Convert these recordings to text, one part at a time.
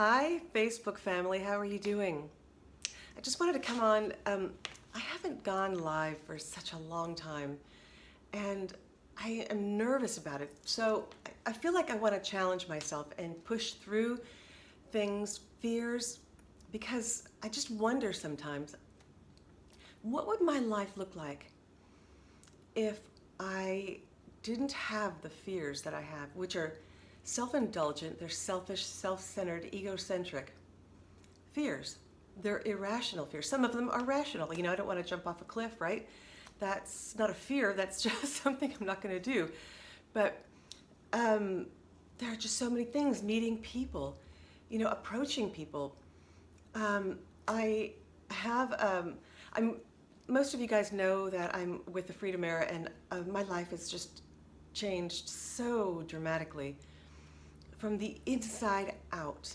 Hi, Facebook family. How are you doing? I just wanted to come on. Um, I haven't gone live for such a long time, and I am nervous about it. So I feel like I want to challenge myself and push through things, fears, because I just wonder sometimes, what would my life look like if I didn't have the fears that I have, which are self-indulgent, they're selfish, self-centered, egocentric fears. They're irrational fears. Some of them are rational. You know, I don't want to jump off a cliff, right? That's not a fear, that's just something I'm not going to do. But um, there are just so many things, meeting people, you know, approaching people. Um, I have, um, I'm, most of you guys know that I'm with the Freedom Era and uh, my life has just changed so dramatically from the inside out.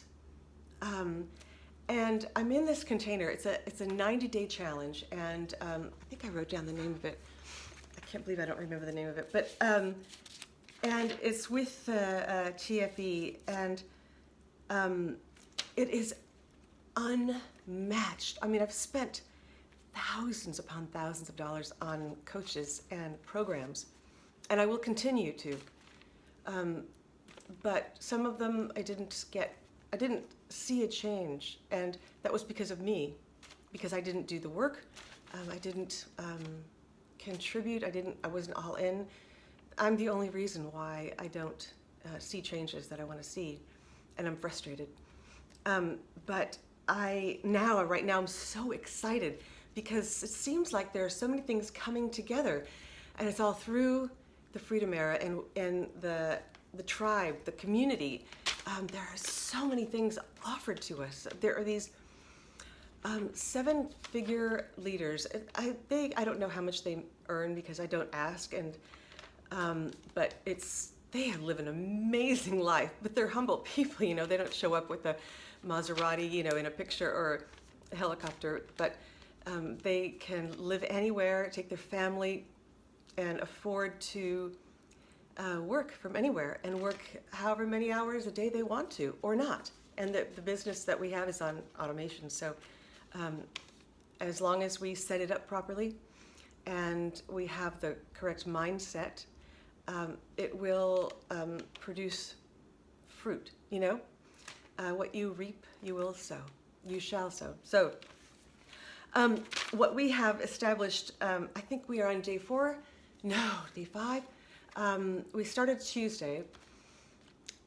Um, and I'm in this container. It's a it's a 90 day challenge, and um, I think I wrote down the name of it. I can't believe I don't remember the name of it, but um, and it's with uh, uh, TFE, and um, it is unmatched. I mean, I've spent thousands upon thousands of dollars on coaches and programs, and I will continue to. But some of them I didn't get, I didn't see a change, and that was because of me, because I didn't do the work, um, I didn't um, contribute, I didn't, I wasn't all in. I'm the only reason why I don't uh, see changes that I want to see, and I'm frustrated. Um, but I now, right now, I'm so excited because it seems like there are so many things coming together, and it's all through the Freedom Era and and the the tribe, the community. Um, there are so many things offered to us. There are these um, seven-figure leaders. I, they, I don't know how much they earn because I don't ask, and um, but it's they live an amazing life. But they're humble people. You know, they don't show up with a Maserati, you know, in a picture or a helicopter, but um, they can live anywhere, take their family, and afford to uh, work from anywhere and work however many hours a day they want to or not. And the, the business that we have is on automation. So um, as long as we set it up properly and we have the correct mindset, um, it will um, produce fruit, you know? Uh, what you reap, you will sow. You shall sow. So um, what we have established, um, I think we are on day four, no, day five, um, we started Tuesday,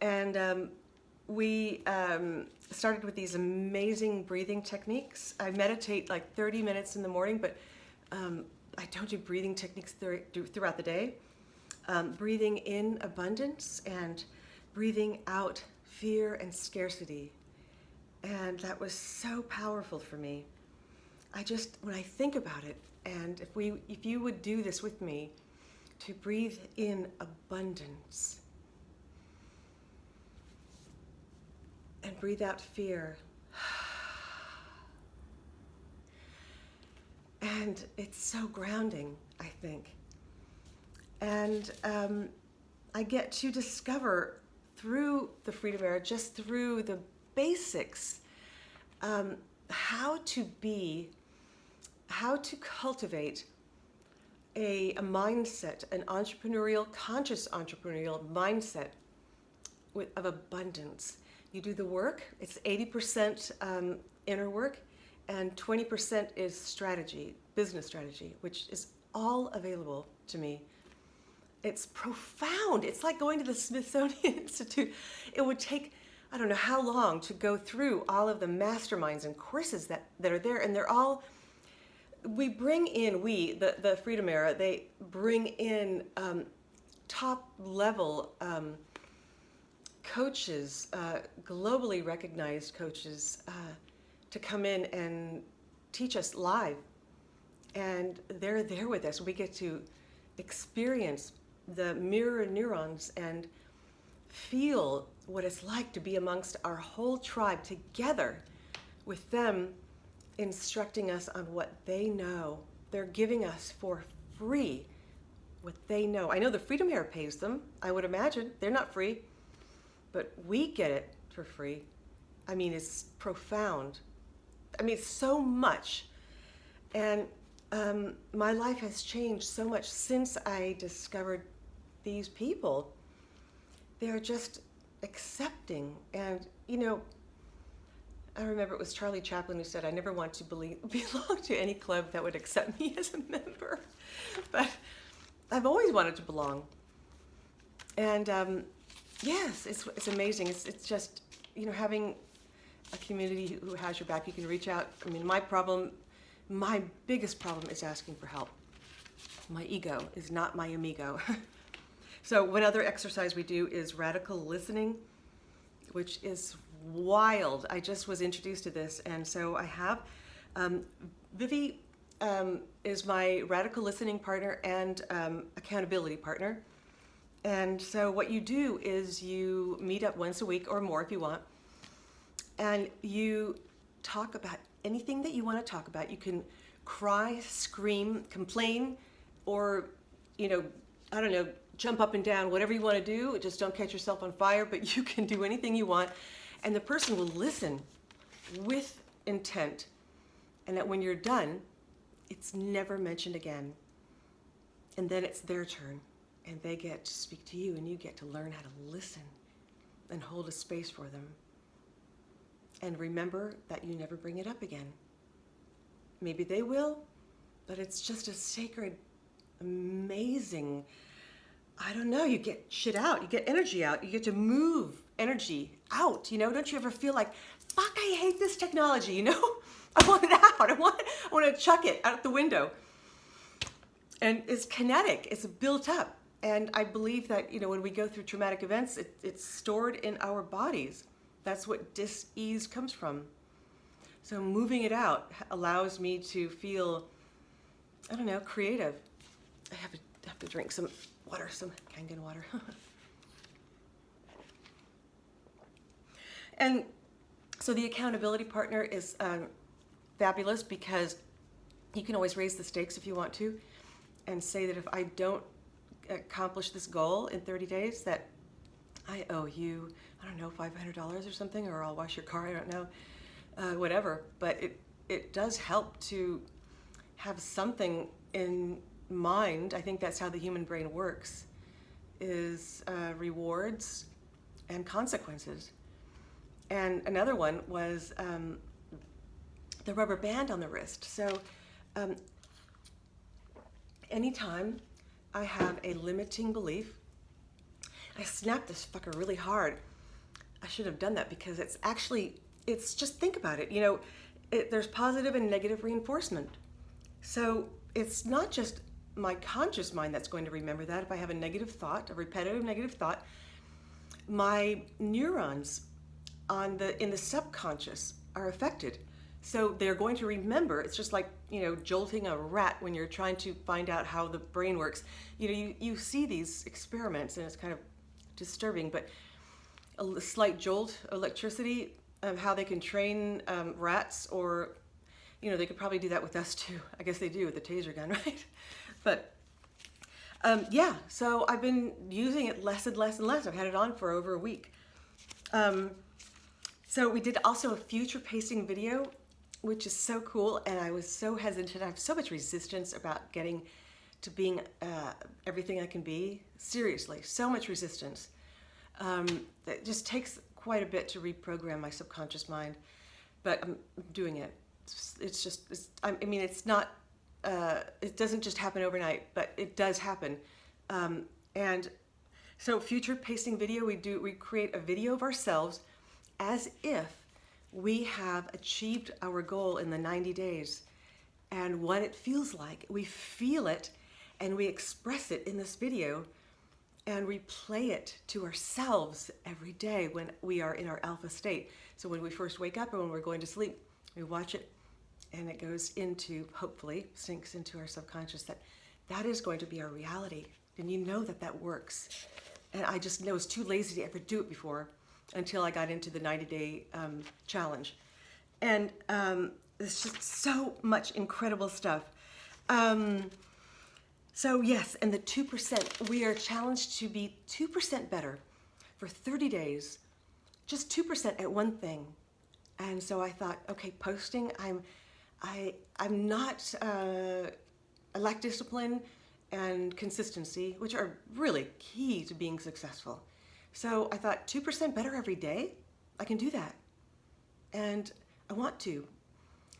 and um, we um, started with these amazing breathing techniques. I meditate like 30 minutes in the morning, but um, I don't do breathing techniques throughout the day. Um, breathing in abundance and breathing out fear and scarcity. And that was so powerful for me. I just, when I think about it, and if we, if you would do this with me, to breathe in abundance and breathe out fear. And it's so grounding, I think. And um, I get to discover through the Freedom Era, just through the basics, um, how to be, how to cultivate a, a mindset, an entrepreneurial, conscious entrepreneurial mindset with, of abundance. You do the work, it's 80% um, inner work, and 20% is strategy, business strategy, which is all available to me. It's profound. It's like going to the Smithsonian Institute. It would take, I don't know how long to go through all of the masterminds and courses that, that are there, and they're all we bring in, we, the, the Freedom Era, they bring in um, top level um, coaches, uh, globally recognized coaches, uh, to come in and teach us live. And they're there with us. We get to experience the mirror neurons and feel what it's like to be amongst our whole tribe together with them instructing us on what they know. They're giving us for free what they know. I know the Freedom Era pays them, I would imagine. They're not free, but we get it for free. I mean, it's profound. I mean, so much. And um, my life has changed so much since I discovered these people. They're just accepting. And, you know, I remember it was Charlie Chaplin who said, I never want to believe, belong to any club that would accept me as a member. But I've always wanted to belong. And um, yes, it's, it's amazing. It's, it's just, you know, having a community who has your back, you can reach out. I mean, my problem, my biggest problem is asking for help. My ego is not my amigo. so one other exercise we do is radical listening, which is wild. I just was introduced to this, and so I have. Um, Vivi um, is my radical listening partner and um, accountability partner. And so what you do is you meet up once a week or more if you want, and you talk about anything that you want to talk about. You can cry, scream, complain, or, you know, I don't know, jump up and down, whatever you want to do. Just don't catch yourself on fire, but you can do anything you want. And the person will listen with intent. And that when you're done, it's never mentioned again. And then it's their turn. And they get to speak to you, and you get to learn how to listen and hold a space for them. And remember that you never bring it up again. Maybe they will, but it's just a sacred, amazing, I don't know, you get shit out, you get energy out, you get to move energy out, you know? Don't you ever feel like, fuck, I hate this technology, you know? I want it out, I want, I want to chuck it out the window. And it's kinetic, it's built up. And I believe that, you know, when we go through traumatic events, it, it's stored in our bodies. That's what dis-ease comes from. So moving it out allows me to feel, I don't know, creative. I have to, have to drink some water, some Kangen water. and so the accountability partner is um, fabulous because you can always raise the stakes if you want to and say that if I don't accomplish this goal in 30 days that I owe you, I don't know, $500 or something, or I'll wash your car, I don't know, uh, whatever. But it, it does help to have something in mind. I think that's how the human brain works, is uh, rewards and consequences. And another one was um, the rubber band on the wrist. So um, anytime I have a limiting belief, I snap this fucker really hard. I should have done that because it's actually, it's just think about it. You know, it, there's positive and negative reinforcement. So it's not just my conscious mind that's going to remember that. If I have a negative thought, a repetitive negative thought, my neurons on the in the subconscious are affected. So they're going to remember. It's just like you know jolting a rat when you're trying to find out how the brain works. You know, you, you see these experiments and it's kind of disturbing, but a slight jolt electricity of how they can train um, rats or, you know, they could probably do that with us too. I guess they do with the taser gun, right? But um, yeah, so I've been using it less and less and less. I've had it on for over a week. Um, so we did also a future pacing video, which is so cool. And I was so hesitant. I have so much resistance about getting to being uh, everything I can be. Seriously, so much resistance. Um, it just takes quite a bit to reprogram my subconscious mind, but I'm doing it. It's, just, it's, I mean, it's not, uh, it doesn't just happen overnight, but it does happen. Um, and so future pacing video, we do, we create a video of ourselves as if we have achieved our goal in the 90 days and what it feels like. We feel it and we express it in this video and we play it to ourselves every day when we are in our alpha state. So when we first wake up and when we're going to sleep, we watch it and it goes into, hopefully, sinks into our subconscious that that is going to be our reality. And you know that that works. And I just know it's too lazy to ever do it before until I got into the 90 day um, challenge. And um, just so much incredible stuff. Um, so yes, and the 2%, we are challenged to be 2% better for 30 days, just 2% at one thing. And so I thought, okay, posting, I'm, I, I'm not, uh, I lack discipline and consistency, which are really key to being successful. So I thought 2% better every day, I can do that. And I want to.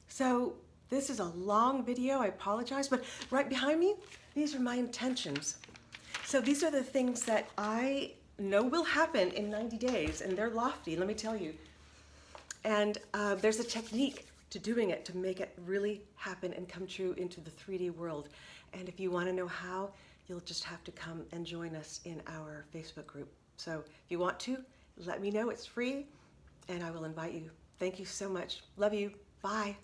So this is a long video, I apologize, but right behind me, these are my intentions. So these are the things that I know will happen in 90 days, and they're lofty, let me tell you. And uh, there's a technique to doing it to make it really happen and come true into the 3D world. And if you want to know how, you'll just have to come and join us in our Facebook group. So if you want to, let me know. It's free, and I will invite you. Thank you so much. Love you. Bye.